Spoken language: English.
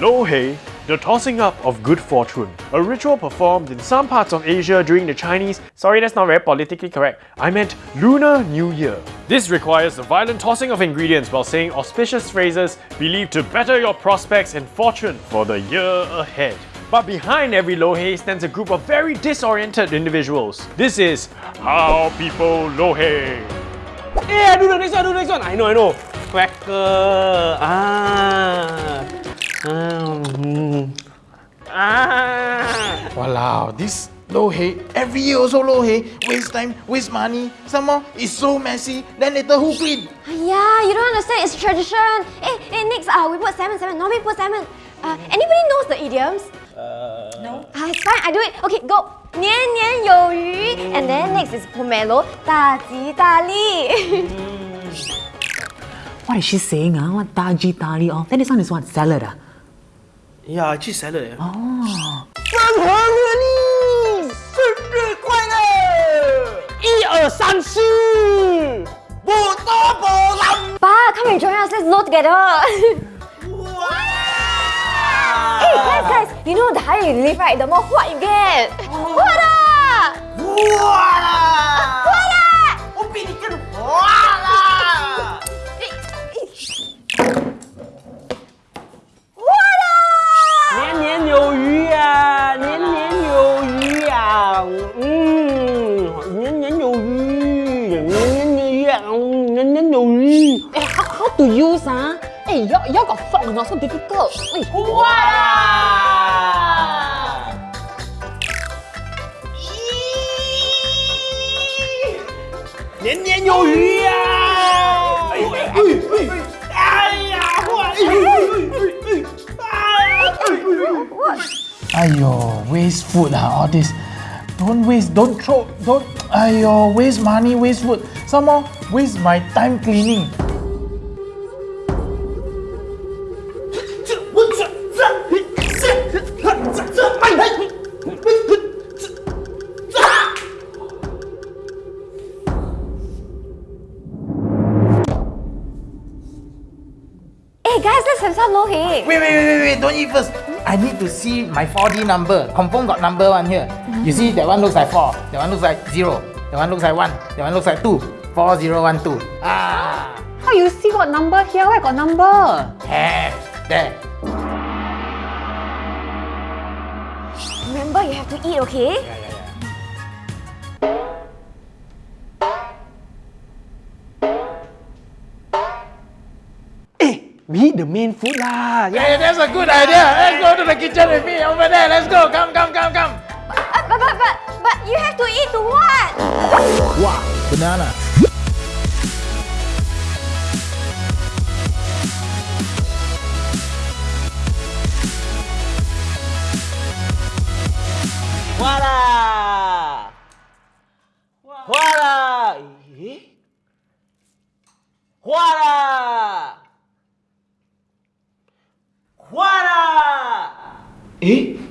Lo Hei, the tossing up of good fortune, a ritual performed in some parts of Asia during the Chinese, sorry that's not very politically correct, I meant Lunar New Year. This requires the violent tossing of ingredients while saying auspicious phrases believed to better your prospects and fortune for the year ahead. But behind every Lo Hei stands a group of very disoriented individuals. This is how people Lo Hei. Hey, I do the next one, I do the next one. I know, I know. Cracker. Ah. Um, ah. Mm. Wow, this lo hei, every year also lo hei, waste time, waste money, some more, it's so messy, then later who clean? Yeah, you don't understand, it's tradition. Eh, eh, next, uh, we put salmon, salmon, we put salmon. Uh, anybody knows the idioms? Uh, no. Uh, it's fine, I do it. Okay, go. 年年有余. And then next is pomelo, 大吉大利. mm. What is she saying? Huh? What daji tali? Oh, then this one is what? Salad? Ah? Yeah, actually salad. eh. Oh. 生日你生日快乐！一二三四，不多不难。Pa, come and join us. Let's load together. Hey, guys, guys. You know the higher you live, right, the more what you get. hỏi nhấn nhấn vô nhấn nhấn nhấn nhấn vô Eh, how, how to use á? Eh, y'all, y'all got fuck, not so difficult. Wait. Wow! Nhấn nhấn vô Ui, ui, ui. Ai da, Ayo, waste food ah, all this. Don't waste, don't throw, don't. Ayo, waste money, waste food. Some more, waste my time cleaning. Hey guys, let's have some lo hei. Wait, wait, wait, wait, wait, don't eat first. I need to see my 4D number. Confirm got number one here. You see, that one looks like 4, that one looks like 0, that one looks like 1, that one looks like 2. 4, 0, 1, 2. Ah, how you see what number here? Where got number? have. There. Remember, you have to eat, okay? We eat the main food lah. Hey, that's a good idea. Let's go to the kitchen with me over there. Let's go. Come, come, come, come. Uh, but, but, but, but you have to eat to what? Wow, banana. Voila! Voila! Eh? Voila! Voila! Eh?